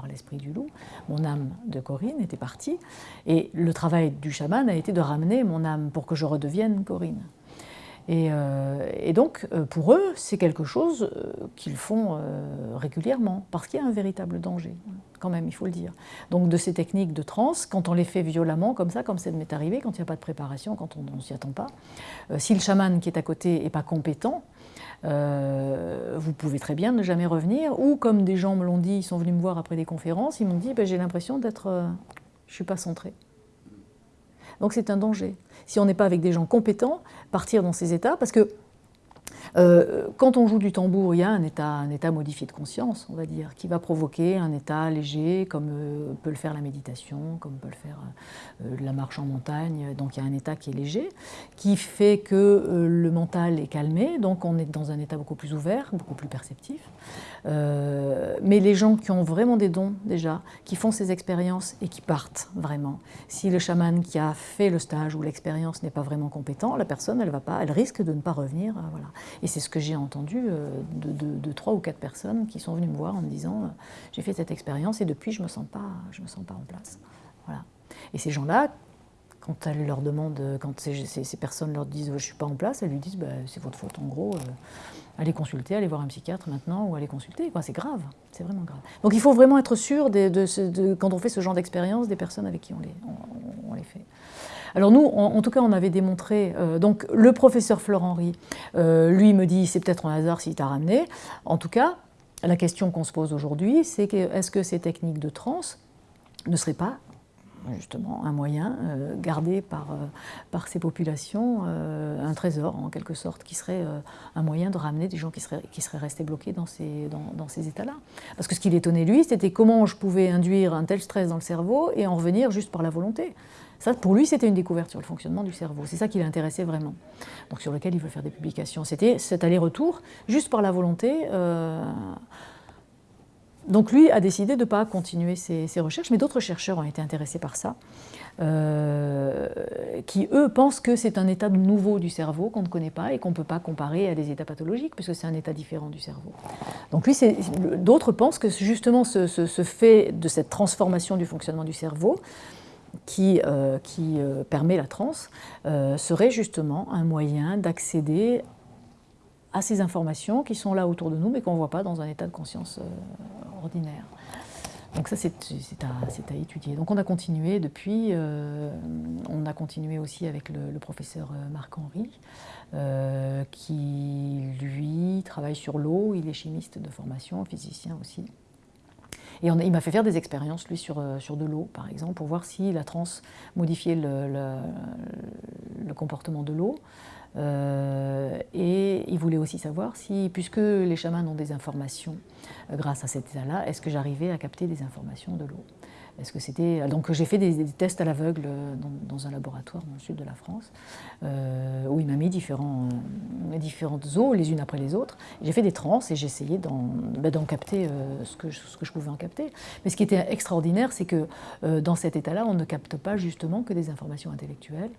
l'esprit du loup, mon âme de Corinne était partie, et le travail du chaman a été de ramener mon âme pour que je redevienne Corinne. Et, euh, donc, euh, pour eux, c'est quelque chose euh, qu'ils font régulièrement, parce qu'il y a un véritable danger, quand même, il faut le dire. Donc, de ces techniques de transe, quand on les fait violemment, comme ça, comme ça m'est arrivé, quand il n'y a pas de préparation, quand on ne s'y attend pas, si le chaman qui est à côté n'est pas compétent, euh, vous pouvez très bien ne jamais revenir. Ou comme des gens me l'ont dit, ils sont venus me voir après des conférences, ils m'ont dit ben, j'ai l'impression d'être, euh, je suis pas centré. Donc c'est un danger. Si on n'est pas avec des gens compétents, partir dans ces états, parce que Euh, quand on joue du tambour, il y a un état, modifié de conscience, on va dire, qui va provoquer un état léger, comme euh, peut le faire la méditation, comme peut le faire euh, la marche en montagne. Donc il y a un état qui est léger, qui fait que le mental est calmé, donc on est dans un état beaucoup plus ouvert, beaucoup plus perceptif. mais les gens qui ont vraiment des dons déjà, qui font ces expériences et qui partent vraiment, si le chaman qui a fait le stage ou l'expérience n'est pas vraiment compétent, la personne, elle, va pas, elle risque de ne pas revenir. Voilà. Et c'est ce que j'ai entendu euh, de, trois ou quatre personnes qui sont venues me voir en me disant euh, j'ai fait cette expérience et depuis je me sens pas, je me sens pas en place. Voilà. Et ces gens-là, quand elle leur demande, quand ces, personnes leur disent je suis pas en place, elles lui disent bah, c'est votre faute en gros, euh, allez consulter, allez voir un psychiatre maintenant ou allez consulter. C'est grave, c'est vraiment grave. Donc il faut vraiment être sûr de, quand on fait ce genre d'expérience des personnes avec qui on les fait. Alors nous, en, tout cas, on avait démontré, euh, donc le professeur Florent-Henri, euh, lui me dit, c'est peut-être un hasard s'il t'a ramené. En tout cas, la question qu'on se pose aujourd'hui, c'est est-ce que ces techniques de transe ne seraient pas justement un moyen euh, gardé par, ces populations, un trésor en quelque sorte, qui serait un moyen de ramener des gens qui seraient, restés bloqués dans ces, dans ces états-là? Parce que ce qui l'étonnait lui, c'était comment je pouvais induire un tel stress dans le cerveau et en revenir juste par la volonté. Ça, pour lui, c'était une découverte sur le fonctionnement du cerveau. C'est ça qui l'intéressait vraiment. Donc sur lequel il veut faire des publications. C'était cet aller-retour, juste par la volonté. Euh, donc lui a décidé de ne pas continuer ses, recherches, mais d'autres chercheurs ont été intéressés par ça, euh, qui eux pensent que c'est un état nouveau du cerveau qu'on ne connaît pas et qu'on ne peut pas comparer à des états pathologiques, puisque c'est un état différent du cerveau. Donc lui, d'autres pensent que justement ce, ce, fait de cette transformation du fonctionnement du cerveau, qui, euh, euh, permet la transe euh, serait justement un moyen d'accéder à ces informations qui sont là autour de nous mais qu'on ne voit pas dans un état de conscience ordinaire. Donc ça, c'est à, étudier. Donc on a continué depuis, on a continué aussi avec le, le professeur Marc-Henri, qui lui travaille sur l'eau, il est chimiste de formation, physicien aussi. Et il m'a fait faire des expériences, lui, sur, euh, sur de l'eau, par exemple, pour voir si la transe modifiait le, le, comportement de l'eau. Euh, et il voulait aussi savoir si, puisque les chamans ont des informations euh, grâce à cet état-là, est-ce que j'arrivais à capter des informations de l'eau est-ce que c'était donc j'ai fait des, tests à l'aveugle dans, un laboratoire dans le sud de la France euh, où il m'a mis différents, euh, différentes eaux les unes après les autres. J'ai fait des trans et j'ai essayé d'en bah, capter euh, ce, que ce, que je, pouvais en capter. Mais ce qui était extraordinaire, c'est que dans cet état-là, on ne capte pas justement que des informations intellectuelles.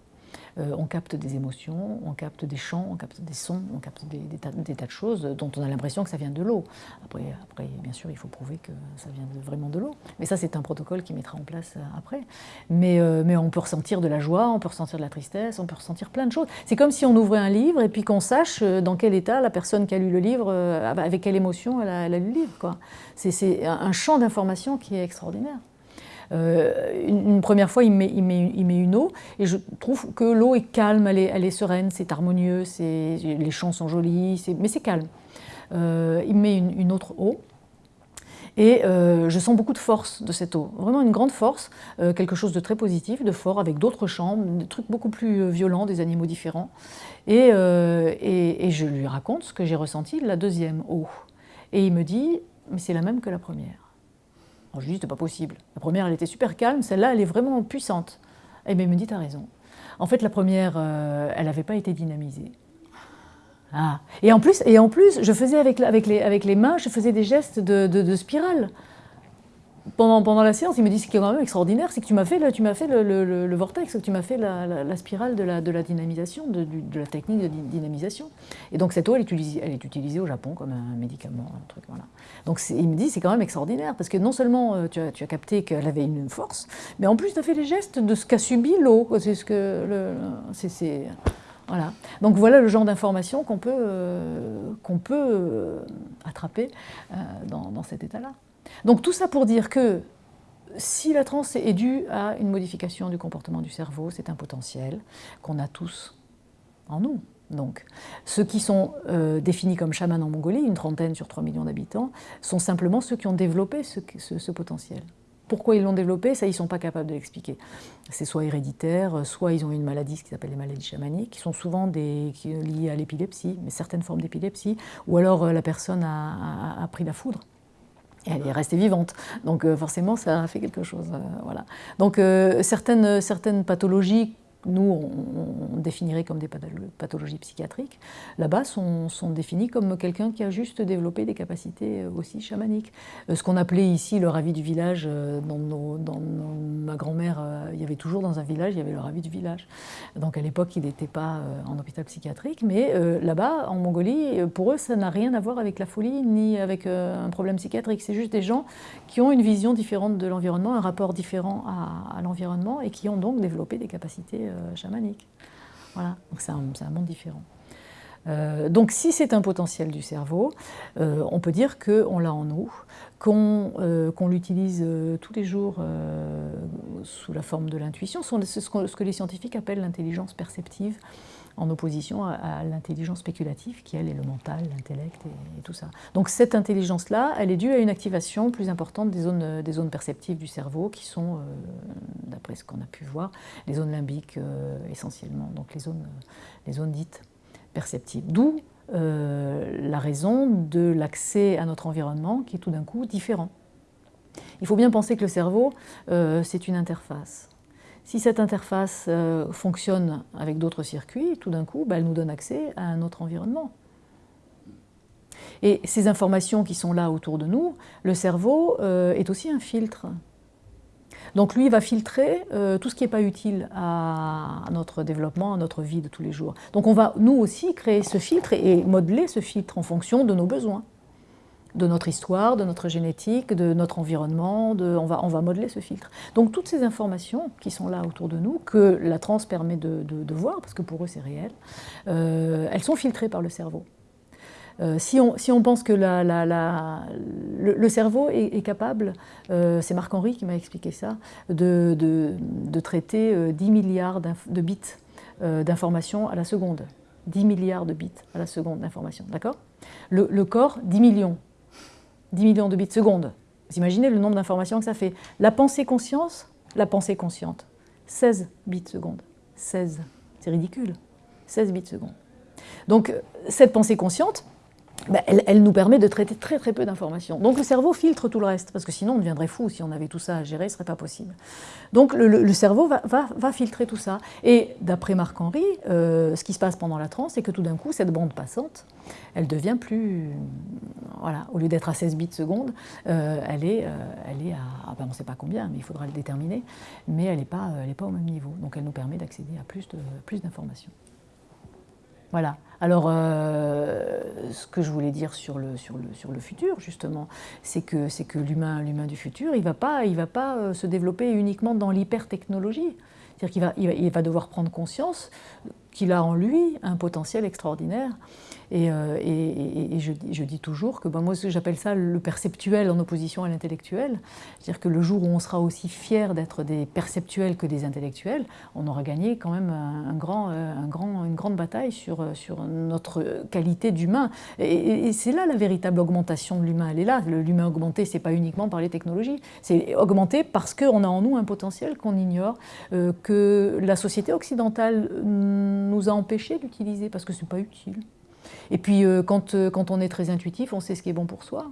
Euh, on capte des émotions, on capte des chants, on capte des sons, on capte des, tas, de choses dont on a l'impression que ça vient de l'eau. Après, après, bien sûr, il faut prouver que ça vient vraiment de l'eau. Mais ça, c'est un protocole qui mettra en place euh, après. Mais, euh, mais on peut ressentir de la joie, on peut ressentir de la tristesse, on peut ressentir plein de choses. C'est comme si on ouvrait un livre et puis qu'on sache dans quel état la personne qui a lu le livre, avec quelle émotion elle a, lu le livre. C'est un champ d'information qui est extraordinaire. Euh, une, première fois, il met, une eau, et je trouve que l'eau est calme, elle est, sereine, c'est harmonieux, les chants sont jolis, mais c'est calme. Euh, il met une, autre eau, et euh, je sens beaucoup de force de cette eau, vraiment une grande force, quelque chose de très positif, de fort, avec d'autres chants, des trucs beaucoup plus violents, des animaux différents. Et je lui raconte ce que j'ai ressenti de la deuxième eau. Et il me dit, mais c'est la même que la première. Je lui dis, c'est pas possible. La première, elle était super calme, celle-là, elle est vraiment puissante. Et bien, il me dit, as raison. En fait, la première, euh, elle n'avait pas été dynamisée. Ah. Et, en plus, et en plus, je faisais avec, avec, les, avec les mains, je faisais des gestes de, de spirale pendant, la séance, il me dit ce qui est quand même extraordinaire, c'est que tu m'as fait, le, tu fait vortex, tu m'as fait la, spirale de la, dynamisation, de, la technique de dynamisation. Et donc cette eau, elle est utilisée, au Japon comme un médicament, un truc. Donc il me dit c'est quand même extraordinaire, parce que non seulement euh, tu, as, capté qu'elle avait une force, mais en plus tu as fait les gestes de ce qu'a subi l'eau. Donc voilà le genre d'information qu'on peut, euh, euh, attraper dans cet état-là. Donc tout ça pour dire que si la transe est due à une modification du comportement du cerveau, c'est un potentiel qu'on a tous en nous. Donc, ceux qui sont euh, définis comme chamans en Mongolie, une trentaine sur 3 millions d'habitants, sont simplement ceux qui ont développé ce, potentiel. pourquoi ils l'ont développé, ça ils ne sont pas capables de l'expliquer. C'est soit héréditaire, soit ils ont une maladie, ce qui s'appelle les maladies chamaniques, qui sont souvent liées à l'épilepsie, mais certaines formes d'épilepsie, ou alors euh, la personne a, pris la foudre. Elle est restée vivante. Donc euh, forcément, ça a fait quelque chose. Euh, voilà. Donc certaines, certaines pathologies nous, on, définirait comme des pathologies psychiatriques, là-bas sont, sont définies comme quelqu'un qui a juste développé des capacités euh, aussi chamaniques. Euh, ce qu'on appelait ici le ravi du village, euh, dans, ma grand-mère, il y avait toujours dans un village, il y avait le ravi du village. Donc à l'époque, il n'était pas en hôpital psychiatrique, mais là-bas, en Mongolie, pour eux, ça n'a rien à voir avec la folie ni avec un problème psychiatrique. C'est juste des gens qui ont une vision différente de l'environnement, un rapport différent à, l'environnement et qui ont donc développé des capacités chamanique. Voilà, donc c'est un, monde différent. Euh, donc si c'est un potentiel du cerveau, euh, on peut dire qu'on l'a en nous, qu'on l'utilise tous les jours sous la forme de l'intuition, ce, que les scientifiques appellent l'intelligence perceptive en opposition à, l'intelligence spéculative qui, elle, est le mental, l'intellect et, tout ça. Donc cette intelligence-là, elle est due à une activation plus importante des zones, des zones perceptives du cerveau, qui sont, euh, d'après ce qu'on a pu voir, les zones limbiques euh, essentiellement, donc les zones, les zones dites perceptives. D'où euh, la raison de l'accès à notre environnement qui est tout d'un coup différent. Il faut bien penser que le cerveau, c'est une interface. Si cette interface euh, fonctionne avec d'autres circuits, tout d'un coup, bah, elle nous donne accès à un autre environnement. Et ces informations qui sont là autour de nous, le cerveau euh, est aussi un filtre. Donc lui, va filtrer euh, tout ce qui n'est pas utile à, notre développement, à notre vie de tous les jours. Donc on va, nous aussi, créer ce filtre et modeler ce filtre en fonction de nos besoins de notre histoire, de notre génétique, de notre environnement, on, va, modeler ce filtre. Donc toutes ces informations qui sont là autour de nous, que la trans permet de, voir, parce que pour eux c'est réel, euh, elles sont filtrées par le cerveau. Euh, si, on, pense que le, cerveau est, capable, euh, c'est Marc-Henri qui m'a expliqué ça, de, traiter 10 milliards de bits d'informations à la seconde. 10 milliards de bits à la seconde d'informations, d'accord? Le corps, 10 millions 10 millions de bits secondes. Vous imaginez le nombre d'informations que ça fait. La pensée conscience, la pensée consciente, 16 bits secondes. 16, c'est ridicule. 16 bits secondes. Donc cette pensée consciente, bah, elle, nous permet de traiter très très peu d'informations. Donc le cerveau filtre tout le reste, parce que sinon on deviendrait fou si on avait tout ça à gérer, ce serait pas possible. Donc le, cerveau va, filtrer tout ça. Et d'après Marc-Henri, euh, ce qui se passe pendant la transe, c'est que tout d'un coup, cette bande passante, elle devient plus... Voilà, au lieu d'être à 16 bits seconde, euh, elle, est, euh, elle est à... Ah ben on ne sait pas combien, mais il faudra le déterminer, mais elle n'est pas, pas au même niveau. Donc elle nous permet d'accéder à plus d'informations. Plus voilà. Alors, euh, ce que je voulais dire sur le, sur le, sur le futur, justement, c'est que, que l'humain du futur, il ne va pas, il va pas euh, se développer uniquement dans l'hypertechnologie. C'est-à-dire qu'il va, il va, devoir prendre conscience qu'il a en lui un potentiel extraordinaire. Et, euh, je, dis toujours que ben, moi j'appelle ça le perceptuel en opposition à l'intellectuel. C'est-à-dire que le jour où on sera aussi fier d'être des perceptuels que des intellectuels, on aura gagné quand même un, grand, euh, un grand, une grande bataille sur, euh, sur notre qualité d'humain. Et, c'est là la véritable augmentation de l'humain. Elle est là. L'humain augmenté, c'est pas uniquement par les technologies. C'est augmenté parce qu'on a en nous un potentiel qu'on ignore, que la société occidentale nous a empêchés d'utiliser parce que c'est pas utile. Et puis, euh, quand, euh, quand, on est très intuitif, on sait ce qui est bon pour soi.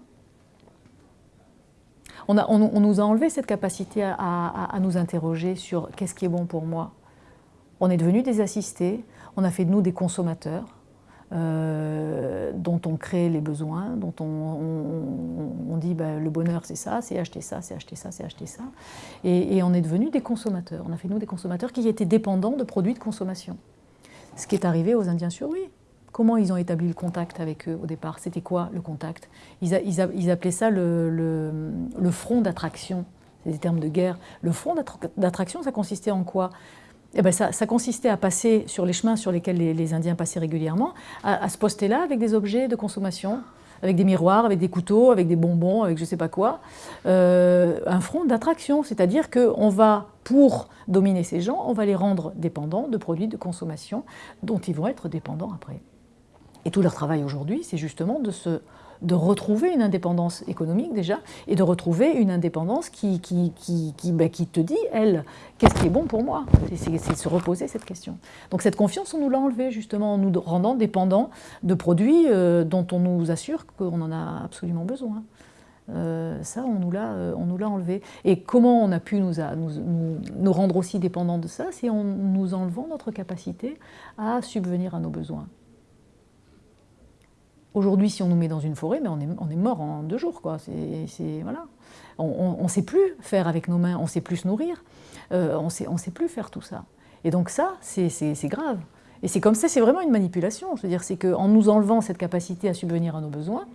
On, a, on, nous a enlevé cette capacité à, à, nous interroger sur qu'est-ce qui est bon pour moi. On est devenus des assistés, on a fait de nous des consommateurs, euh, dont on crée les besoins, dont on, on, dit bah, le bonheur c'est ça, c'est acheter ça, c'est acheter ça, c'est acheter ça. Et, et, on est devenus des consommateurs. On a fait de nous des consommateurs qui étaient dépendants de produits de consommation. Ce qui est arrivé aux Indiens sur oui. Comment ils ont établi le contact avec eux au départ? C'était quoi le contact? Ils, appelaient ça le, front d'attraction. C'est des termes de guerre. Le front d'attraction, ça consistait en quoi? Eh ben ça, consistait à passer sur les chemins sur lesquels les, Indiens passaient régulièrement, à, se poster là avec des objets de consommation, avec des miroirs, avec des couteaux, avec des bonbons, avec je ne sais pas quoi. Euh, un front d'attraction, c'est-à-dire qu'on va, pour dominer ces gens, on va les rendre dépendants de produits de consommation dont ils vont être dépendants après. Et tout leur travail aujourd'hui, c'est justement de se, de retrouver une indépendance économique déjà, et de retrouver une indépendance qui, qui, qui, qui, ben, qui te dit, elle, qu'est-ce qui est bon pour moi? C'est se reposer cette question. Donc cette confiance, on nous l'a enlevée justement en nous rendant dépendants de produits euh, dont on nous assure qu'on en a absolument besoin. Euh, ça, on nous l'a enlevé. Et comment on a pu nous, rendre aussi dépendants de ça C'est en nous enlevant notre capacité à subvenir à nos besoins. Aujourd'hui, si on nous met dans une forêt, mais on, est, mort en deux jours. Quoi. voilà. On ne sait plus faire avec nos mains, on ne sait plus se nourrir, euh, on sait, ne sait plus faire tout ça. Et donc ça, c'est grave. Et c'est comme ça, c'est vraiment une manipulation. Je veux dire, c'est qu'en nous enlevant cette capacité à subvenir à nos besoins,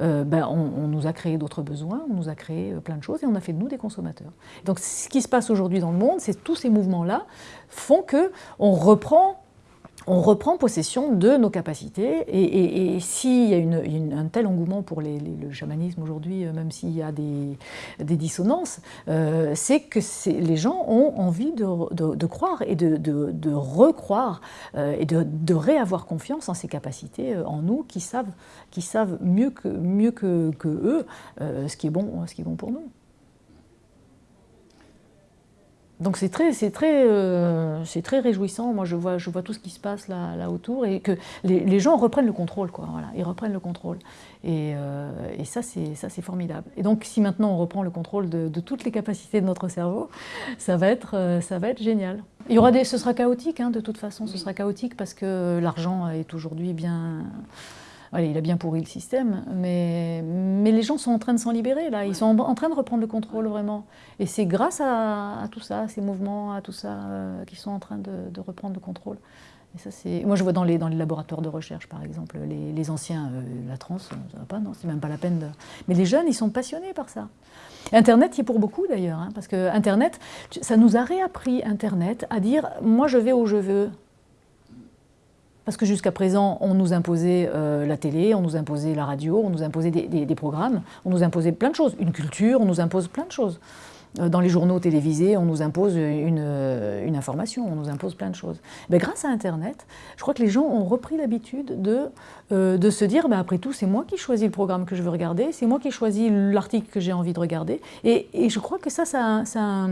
euh, ben, on, nous a créé d'autres besoins, on nous a créé euh, plein de choses et on a fait de nous des consommateurs. Donc ce qui se passe aujourd'hui dans le monde, c'est tous ces mouvements-là font qu'on reprend on reprend possession de nos capacités et, s'il y a un tel engouement pour le chamanisme aujourd'hui, euh, même s'il y a des, dissonances, euh, c'est que les gens ont envie de, croire et de, recroire euh, et de, réavoir confiance en ces capacités, en nous, qui savent, qui savent mieux que eux ce, qui est bon, ce qui est bon pour nous. Donc c'est très, très, euh, très réjouissant. Moi, je vois, je vois tout ce qui se passe là, là autour et que les, gens reprennent le contrôle. Quoi, voilà, ils reprennent le contrôle. Et, euh, et ça, c'est formidable. Et donc, si maintenant on reprend le contrôle de, toutes les capacités de notre cerveau, ça va être, euh, ça va être génial. Il y aura des, ce sera chaotique, hein, de toute façon. Ce sera chaotique parce que l'argent est aujourd'hui bien il a bien pourri le système, mais, mais les gens sont en train de s'en libérer, là. Ils sont en, train de reprendre le contrôle, vraiment. Et c'est grâce à, tout ça, à ces mouvements, à tout ça, euh, qu'ils sont en train de, reprendre le contrôle. Et ça, Moi, je vois dans les, dans les laboratoires de recherche, par exemple, les, anciens, euh, la trans, ça va pas, non, c'est même pas la peine de... Mais les jeunes, ils sont passionnés par ça. Internet y est pour beaucoup, d'ailleurs, hein, parce que Internet, ça nous a réappris, Internet, à dire « moi, je vais où je veux ». Parce que jusqu'à présent, on nous imposait euh, la télé, on nous imposait la radio, on nous imposait des, programmes, on nous imposait plein de choses, une culture, on nous impose plein de choses. Euh, dans les journaux télévisés, on nous impose une, euh, une information, on nous impose plein de choses. Mais grâce à Internet, je crois que les gens ont repris l'habitude de, de se dire, ben après tout, c'est moi qui choisis le programme que je veux regarder, c'est moi qui choisis l'article que j'ai envie de regarder. Et, je crois que ça, ça,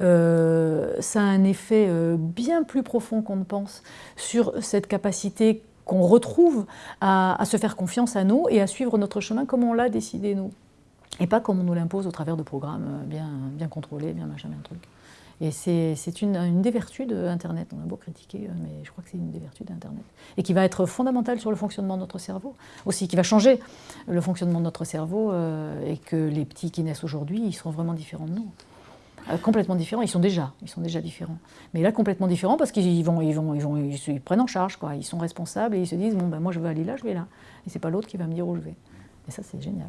euh, a un effet euh, bien plus profond qu'on ne pense sur cette capacité qu'on retrouve à, se faire confiance à nous et à suivre notre chemin comme on l'a décidé nous. Et pas comme on nous l'impose au travers de programmes euh, bien, bien contrôlés, bien machin, bien truc. Et c'est une, une, des vertus d'Internet. On a beau critiquer, mais je crois que c'est une des vertus d'Internet. Et qui va être fondamentale sur le fonctionnement de notre cerveau. Aussi, qui va changer le fonctionnement de notre cerveau et que les petits qui naissent aujourd'hui, ils seront vraiment différents de nous. Euh, complètement différents. Ils sont déjà, ils sont déjà différents. Mais là, complètement différents parce qu'ils vont, ils vont, ils vont, ils prennent en charge, quoi. Ils sont responsables et ils se disent bon ben moi je veux aller là, je vais là. Et c'est pas l'autre qui va me dire où je vais. Et ça, c'est génial.